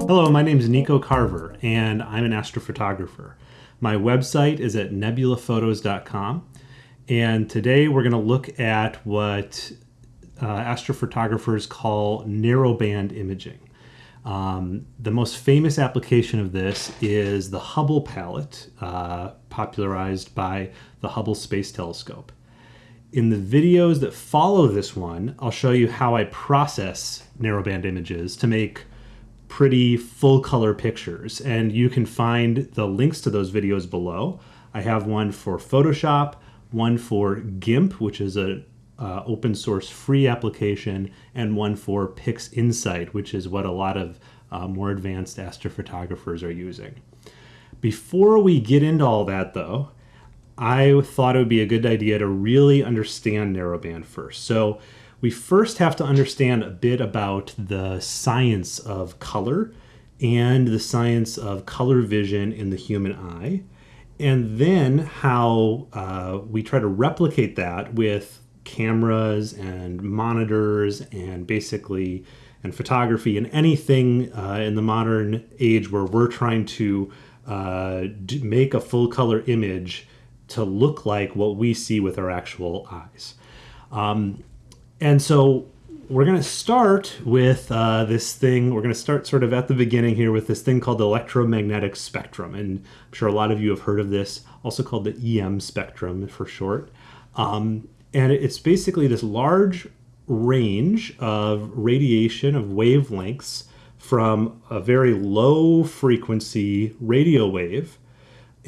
Hello, my name is Nico Carver, and I'm an astrophotographer. My website is at nebulaphotos.com, and today we're going to look at what uh, astrophotographers call narrowband imaging. Um, the most famous application of this is the Hubble palette, uh, popularized by the Hubble Space Telescope. In the videos that follow this one, I'll show you how I process narrowband images to make pretty full color pictures. And you can find the links to those videos below. I have one for Photoshop, one for GIMP, which is a uh, open source free application, and one for PixInsight, which is what a lot of uh, more advanced astrophotographers are using. Before we get into all that, though, I thought it would be a good idea to really understand narrowband first. So we first have to understand a bit about the science of color and the science of color vision in the human eye, and then how uh, we try to replicate that with cameras and monitors and basically and photography and anything uh, in the modern age where we're trying to uh, make a full color image to look like what we see with our actual eyes. Um, and so we're going to start with uh, this thing. We're going to start sort of at the beginning here with this thing called the electromagnetic spectrum. And I'm sure a lot of you have heard of this, also called the EM spectrum for short. Um, and it's basically this large range of radiation of wavelengths from a very low frequency radio wave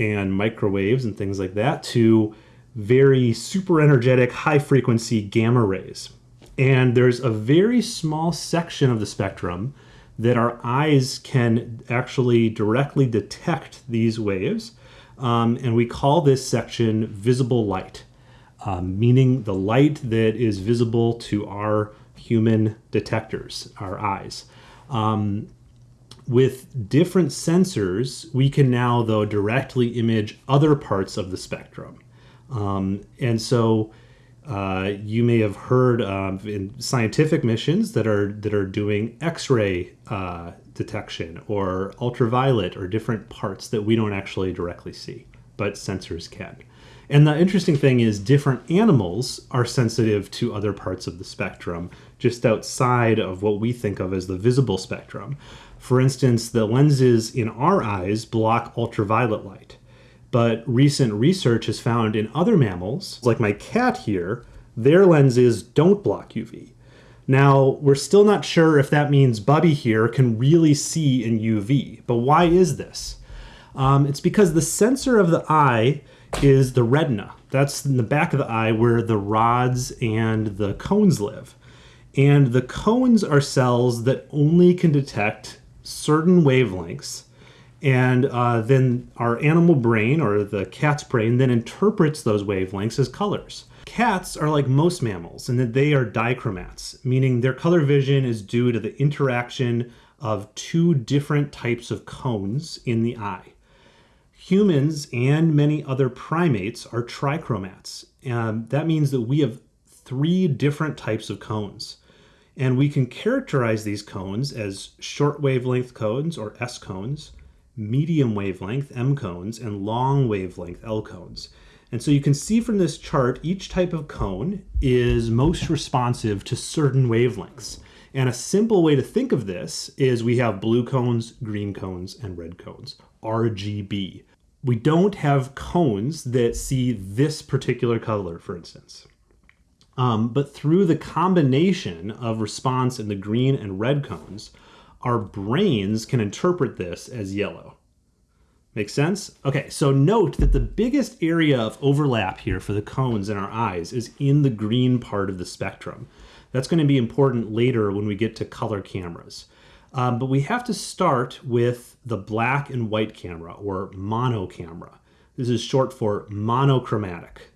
and microwaves and things like that to very super energetic high frequency gamma rays. And there's a very small section of the spectrum that our eyes can actually directly detect these waves. Um, and we call this section visible light um, meaning the light that is visible to our human detectors, our eyes. Um, with different sensors, we can now, though, directly image other parts of the spectrum. Um, and so uh, you may have heard in scientific missions that are that are doing X-ray uh, detection or ultraviolet or different parts that we don't actually directly see, but sensors can. And the interesting thing is, different animals are sensitive to other parts of the spectrum, just outside of what we think of as the visible spectrum. For instance, the lenses in our eyes block ultraviolet light. But recent research has found in other mammals, like my cat here, their lenses don't block UV. Now, we're still not sure if that means Bubby here can really see in UV, but why is this? Um, it's because the sensor of the eye is the retina. That's in the back of the eye where the rods and the cones live. And the cones are cells that only can detect certain wavelengths. And uh, then our animal brain, or the cat's brain, then interprets those wavelengths as colors. Cats are like most mammals in that they are dichromats, meaning their color vision is due to the interaction of two different types of cones in the eye. Humans and many other primates are trichromats. and that means that we have three different types of cones. And we can characterize these cones as short wavelength cones, or S cones, medium wavelength, M cones, and long wavelength, L cones. And so you can see from this chart, each type of cone is most responsive to certain wavelengths. And a simple way to think of this is we have blue cones, green cones, and red cones, RGB we don't have cones that see this particular color, for instance. Um, but through the combination of response in the green and red cones, our brains can interpret this as yellow. Make sense? Okay, so note that the biggest area of overlap here for the cones in our eyes is in the green part of the spectrum. That's going to be important later when we get to color cameras. Um, but we have to start with the black and white camera or mono camera. This is short for monochromatic.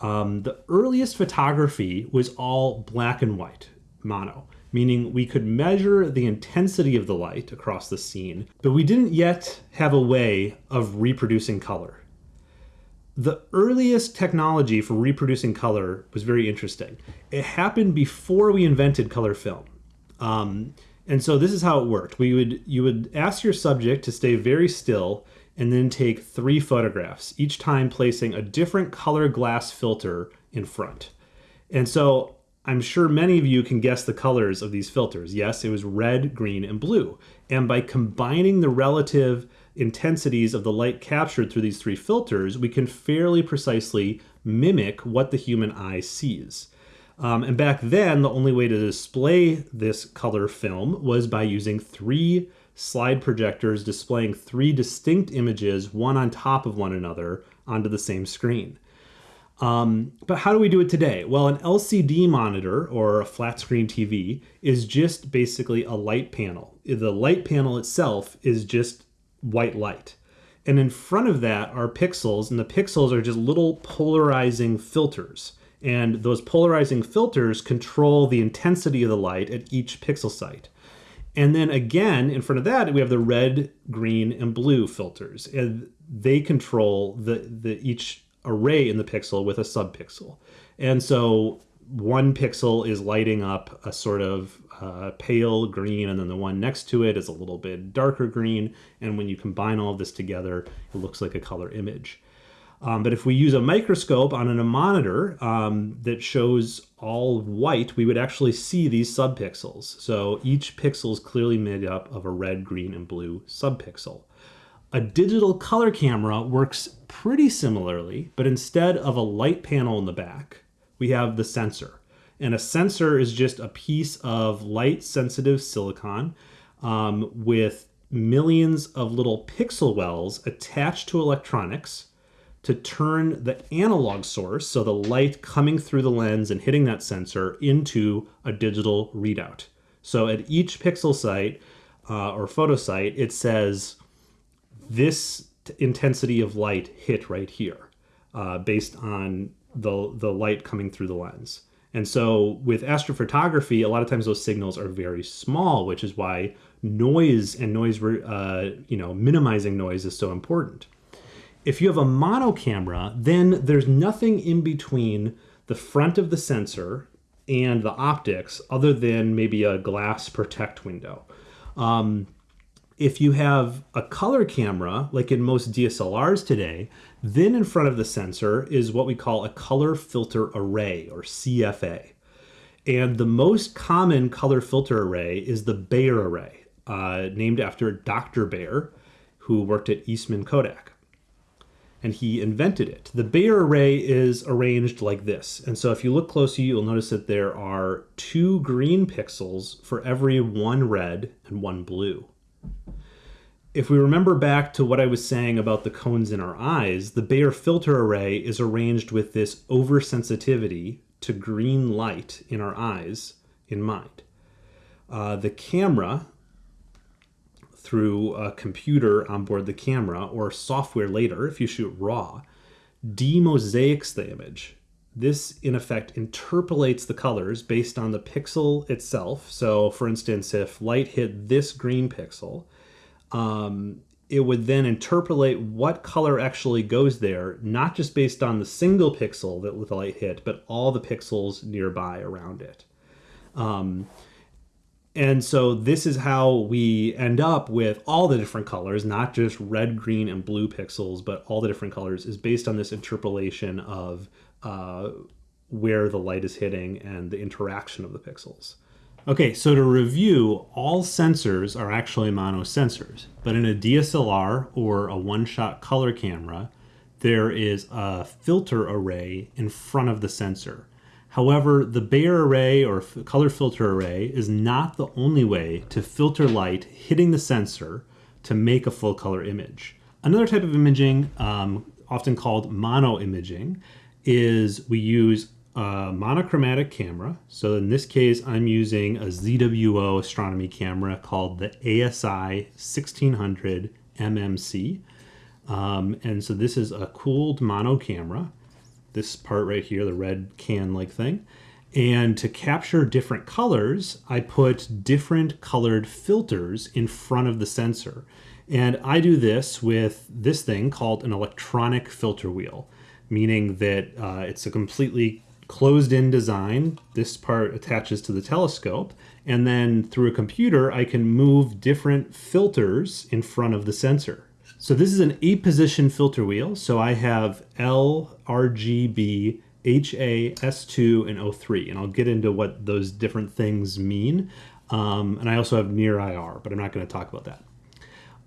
Um, the earliest photography was all black and white, mono, meaning we could measure the intensity of the light across the scene, but we didn't yet have a way of reproducing color. the earliest technology for reproducing color was very interesting. It happened before we invented color film. Um, and so this is how it worked. We would you would ask your subject to stay very still and then take three photographs, each time placing a different color glass filter in front. And so I'm sure many of you can guess the colors of these filters. Yes, it was red, green, and blue. And by combining the relative intensities of the light captured through these three filters, we can fairly precisely mimic what the human eye sees. Um, and back then, the only way to display this color film was by using three slide projectors displaying three distinct images, one on top of one another, onto the same screen. Um, but how do we do it today? Well, an LCD monitor or a flat screen TV is just basically a light panel. The light panel itself is just white light. And in front of that are pixels, and the pixels are just little polarizing filters. And those polarizing filters control the intensity of the light at each pixel site. And then again, in front of that, we have the red, green, and blue filters. And they control the, the each array in the pixel with a subpixel. And so one pixel is lighting up a sort of uh, pale green, and then the one next to it is a little bit darker green. And when you combine all of this together, it looks like a color image. Um, but if we use a microscope on a monitor um, that shows all white, we would actually see these subpixels. So each pixel is clearly made up of a red, green, and blue subpixel. A digital color camera works pretty similarly, but instead of a light panel in the back, we have the sensor. And a sensor is just a piece of light sensitive silicon um, with millions of little pixel wells attached to electronics to turn the analog source, so the light coming through the lens and hitting that sensor, into a digital readout. So at each pixel site uh, or photo site, it says this intensity of light hit right here uh, based on the, the light coming through the lens. And so with astrophotography, a lot of times those signals are very small, which is why noise and noise, uh, you know, minimizing noise is so important. If you have a mono camera, then there's nothing in between the front of the sensor and the optics other than maybe a glass protect window. Um, if you have a color camera, like in most DSLRs today, then in front of the sensor is what we call a color filter array or CFA. And the most common color filter array is the Bayer array, uh, named after Dr. Bayer, who worked at Eastman Kodak and he invented it. The Bayer array is arranged like this. And so if you look closely, you'll notice that there are two green pixels for every one red and one blue. If we remember back to what I was saying about the cones in our eyes, the Bayer filter array is arranged with this oversensitivity to green light in our eyes in mind. Uh, the camera through a computer on board the camera or software later if you shoot raw demosaics the image. This in effect interpolates the colors based on the pixel itself. So for instance if light hit this green pixel um, it would then interpolate what color actually goes there not just based on the single pixel that the light hit but all the pixels nearby around it. Um, and so this is how we end up with all the different colors, not just red, green, and blue pixels, but all the different colors is based on this interpolation of uh, where the light is hitting and the interaction of the pixels. Okay, so to review, all sensors are actually mono sensors, but in a DSLR or a one-shot color camera, there is a filter array in front of the sensor. However, the Bayer array or color filter array is not the only way to filter light hitting the sensor to make a full color image. Another type of imaging, um, often called mono imaging, is we use a monochromatic camera. So in this case, I'm using a ZWO astronomy camera called the ASI 1600 MMC. Um, and so this is a cooled mono camera this part right here, the red can-like thing. And to capture different colors, I put different colored filters in front of the sensor. And I do this with this thing called an electronic filter wheel. meaning that uh, it's a completely closed in design. This part attaches to the telescope. And then through a computer, I can move different filters in front of the sensor. So this is an eight position filter wheel. So I have L, RGB, HA, S2, and O3. And I'll get into what those different things mean. Um, and I also have near IR, but I'm not going to talk about that.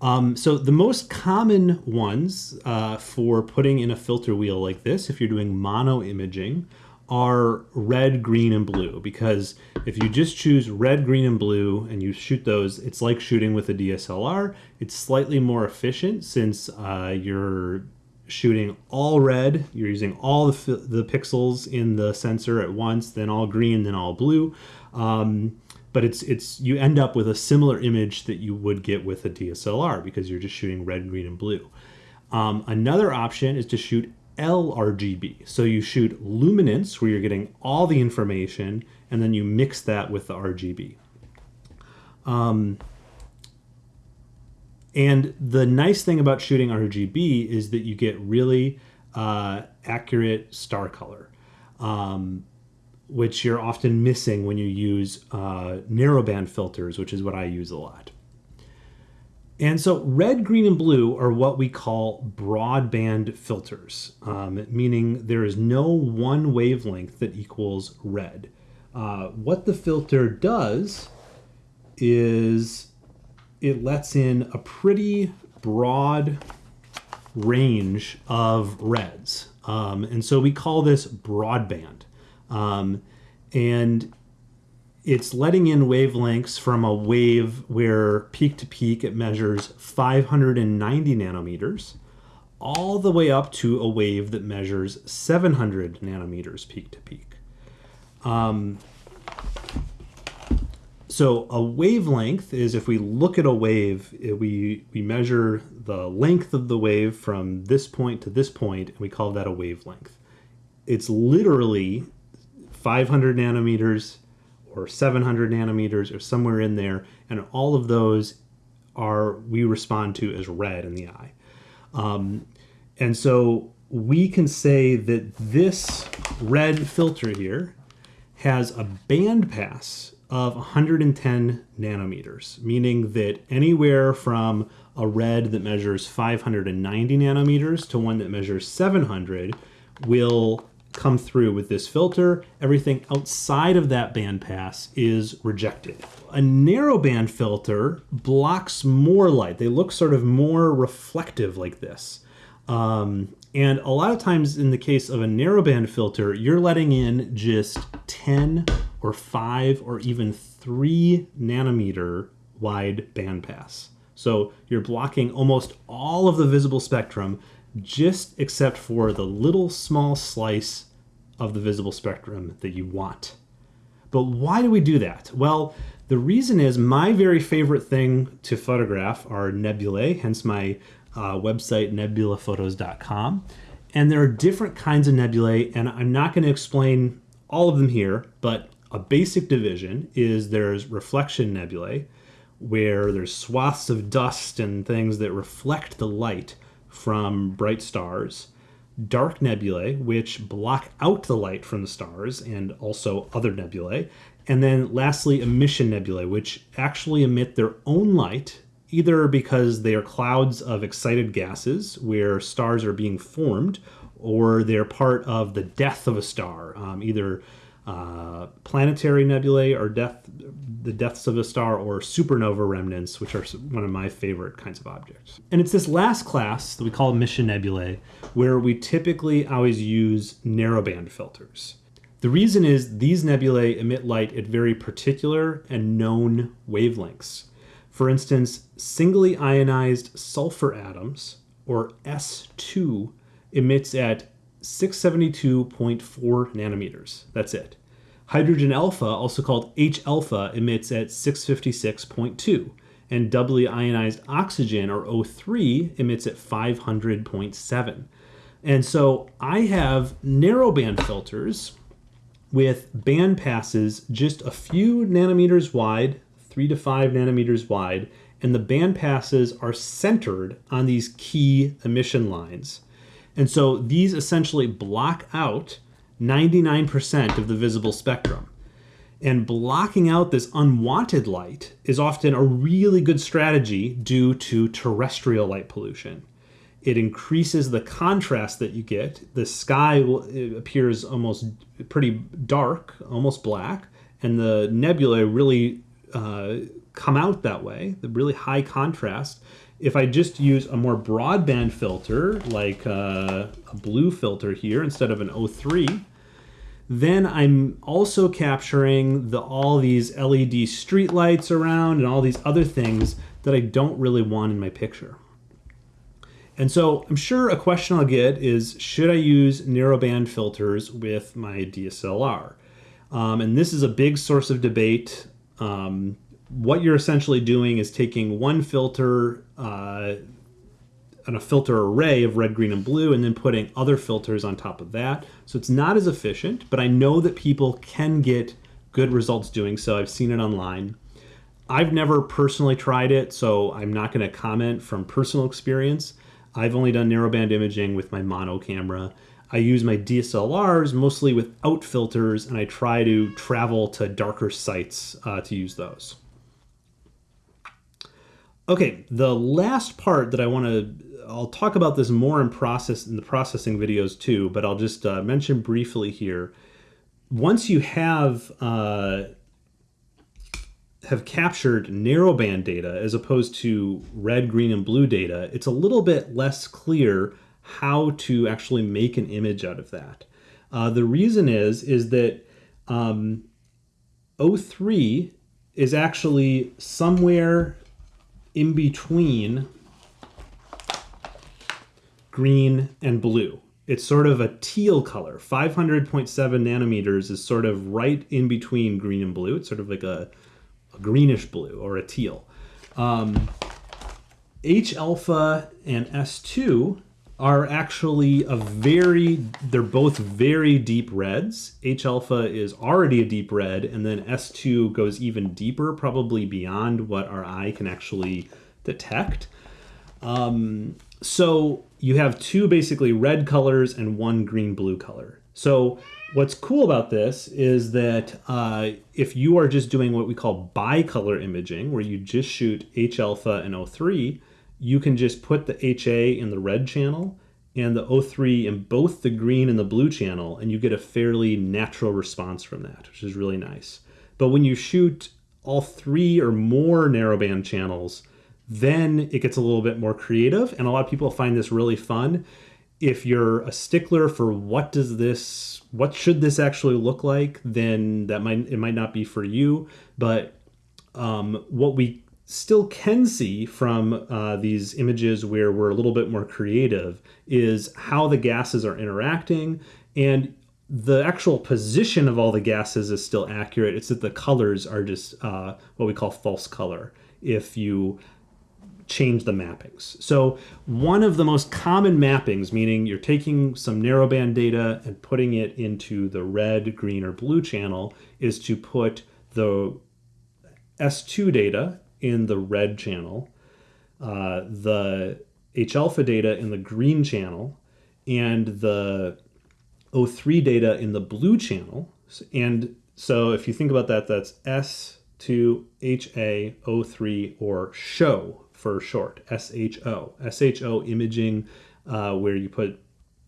Um, so the most common ones uh, for putting in a filter wheel like this, if you're doing mono imaging, are red, green, and blue. Because if you just choose red, green, and blue and you shoot those, it's like shooting with a DSLR. It's slightly more efficient since uh, you're shooting all red, you're using all the, the pixels in the sensor at once, then all green, then all blue. Um, but it's it's you end up with a similar image that you would get with a DSLR because you're just shooting red, green, and blue. Um, another option is to shoot LRGB. So you shoot luminance where you're getting all the information and then you mix that with the RGB. Um, and the nice thing about shooting RGB is that you get really uh, accurate star color, um, which you're often missing when you use uh, narrowband filters, which is what I use a lot. And so red, green, and blue are what we call broadband filters, um, meaning there is no one wavelength that equals red. Uh, what the filter does is it lets in a pretty broad range of reds. Um, and so we call this broadband. Um, and it's letting in wavelengths from a wave where peak to peak it measures 590 nanometers all the way up to a wave that measures 700 nanometers peak to peak. Um, so a wavelength is if we look at a wave, we, we measure the length of the wave from this point to this point, and we call that a wavelength. It's literally 500 nanometers or 700 nanometers or somewhere in there, and all of those are we respond to as red in the eye. Um, and so we can say that this red filter here has a band pass of 110 nanometers, meaning that anywhere from a red that measures 590 nanometers to one that measures 700 will come through with this filter. Everything outside of that bandpass is rejected. A narrowband filter blocks more light. They look sort of more reflective like this. Um, and a lot of times in the case of a narrowband filter, you're letting in just 10 or 5 or even 3 nanometer wide bandpass. So you're blocking almost all of the visible spectrum just except for the little small slice of the visible spectrum that you want. But why do we do that? Well, the reason is my very favorite thing to photograph are nebulae, hence my uh, website, nebulaphotos.com. And there are different kinds of nebulae, and I'm not going to explain all of them here, but a basic division is there's reflection nebulae, where there's swaths of dust and things that reflect the light from bright stars, dark nebulae, which block out the light from the stars and also other nebulae, and then lastly, emission nebulae, which actually emit their own light, either because they are clouds of excited gases where stars are being formed, or they're part of the death of a star, um, either uh, planetary nebulae or death, the deaths of a star, or supernova remnants, which are one of my favorite kinds of objects. And it's this last class that we call emission nebulae, where we typically always use narrowband filters. The reason is these nebulae emit light at very particular and known wavelengths. For instance, singly ionized sulfur atoms, or S2, emits at 672.4 nanometers. That's it. Hydrogen alpha, also called H alpha, emits at 656.2, and doubly ionized oxygen, or O3, emits at 500.7. And so I have narrowband filters with band passes just a few nanometers wide, three to five nanometers wide, and the band passes are centered on these key emission lines. And so these essentially block out 99% of the visible spectrum. And blocking out this unwanted light is often a really good strategy due to terrestrial light pollution. It increases the contrast that you get. The sky appears almost pretty dark, almost black, and the nebulae really uh, come out that way, the really high contrast. If I just use a more broadband filter, like uh, a blue filter here instead of an O3, then I'm also capturing the all these LED streetlights around and all these other things that I don't really want in my picture. And so I'm sure a question I'll get is, should I use narrowband filters with my DSLR? Um, and this is a big source of debate. Um, what you're essentially doing is taking one filter uh, and a filter array of red, green, and blue, and then putting other filters on top of that. So it's not as efficient, but I know that people can get good results doing so. I've seen it online. I've never personally tried it, so I'm not going to comment from personal experience. I've only done narrowband imaging with my mono camera. I use my DSLRs mostly without filters, and I try to travel to darker sites uh, to use those. Okay, the last part that I want to I'll talk about this more in process in the processing videos too, but I'll just uh, mention briefly here. Once you have uh, have captured narrowband data as opposed to red, green, and blue data, it's a little bit less clear how to actually make an image out of that. Uh, the reason is is that um, O3 is actually somewhere in between green and blue. It's sort of a teal color. 500.7 nanometers is sort of right in between green and blue. It's sort of like a, a greenish blue or a teal. Um, H alpha and S2 are actually a very, they're both very deep reds. H alpha is already a deep red, and then S2 goes even deeper, probably beyond what our eye can actually detect. Um, so you have two basically red colors and one green blue color. So what's cool about this is that uh, if you are just doing what we call bicolor imaging, where you just shoot H alpha and O3, you can just put the HA in the red channel and the O3 in both the green and the blue channel, and you get a fairly natural response from that, which is really nice. But when you shoot all three or more narrowband channels, then it gets a little bit more creative, and a lot of people find this really fun. If you're a stickler for what does this, what should this actually look like, then that might it might not be for you. But um, what we still can see from uh, these images where we're a little bit more creative is how the gases are interacting and the actual position of all the gases is still accurate. It's that the colors are just uh, what we call false color. If you change the mappings. So one of the most common mappings, meaning you're taking some narrowband data and putting it into the red, green, or blue channel, is to put the S2 data in the red channel, uh, the H alpha data in the green channel, and the O3 data in the blue channel. And so if you think about that, that's S2, HA, O3, or show for short, SHO. SHO imaging, uh, where you put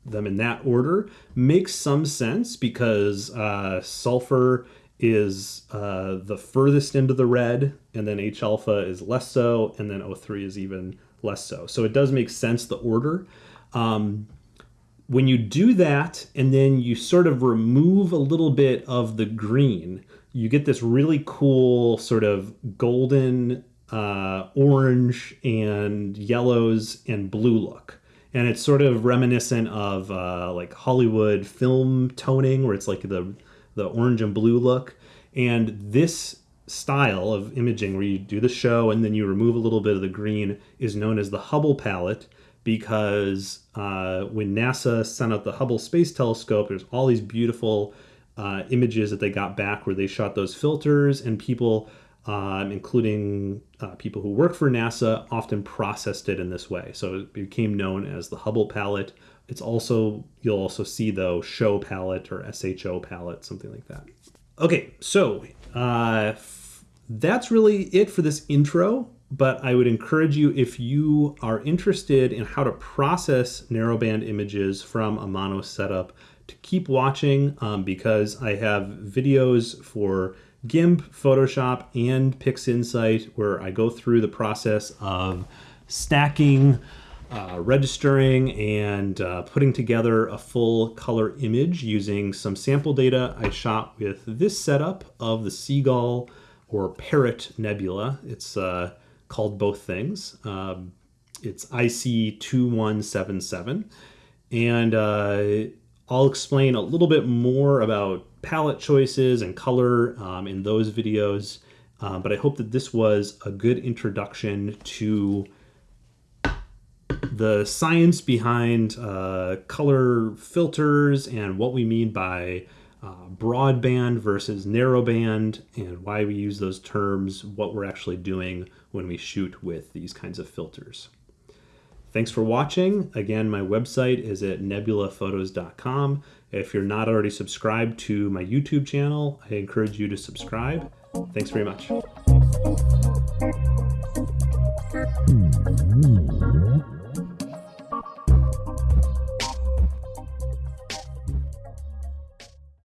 them in that order, makes some sense because uh, sulfur is uh, the furthest into the red, and then H alpha is less so, and then O3 is even less so. So it does make sense the order. Um, when you do that, and then you sort of remove a little bit of the green, you get this really cool sort of golden, uh, orange, and yellows and blue look. And it's sort of reminiscent of uh, like Hollywood film toning, where it's like the the orange and blue look. And this style of imaging, where you do the show and then you remove a little bit of the green, is known as the Hubble palette because uh, when NASA sent out the Hubble Space Telescope, there's all these beautiful uh, images that they got back where they shot those filters, and people um, including uh, people who work for NASA, often processed it in this way. So it became known as the Hubble palette. It's also, you'll also see though, show palette or SHO palette, something like that. Okay, so uh, that's really it for this intro but I would encourage you if you are interested in how to process narrowband images from a mono setup to keep watching um, because I have videos for GIMP, Photoshop, and PixInsight where I go through the process of stacking, uh, registering, and uh, putting together a full color image using some sample data I shot with this setup of the Seagull or Parrot Nebula. It's uh, called both things. Um, it's IC2177. And uh, I'll explain a little bit more about palette choices and color um, in those videos. Um, but I hope that this was a good introduction to the science behind uh, color filters and what we mean by uh, broadband versus narrowband and why we use those terms, what we're actually doing when we shoot with these kinds of filters. Thanks for watching. Again, my website is at nebulaphotos.com. If you're not already subscribed to my YouTube channel, I encourage you to subscribe. Thanks very much.